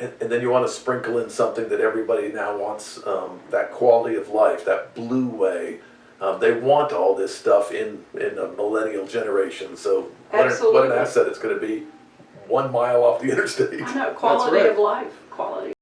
And, and then you want to sprinkle in something that everybody now wants, um, that quality of life, that blue way. Um, they want all this stuff in, in a millennial generation, so what an, what an asset it's gonna be, one mile off the interstate. I know, quality right. of life, quality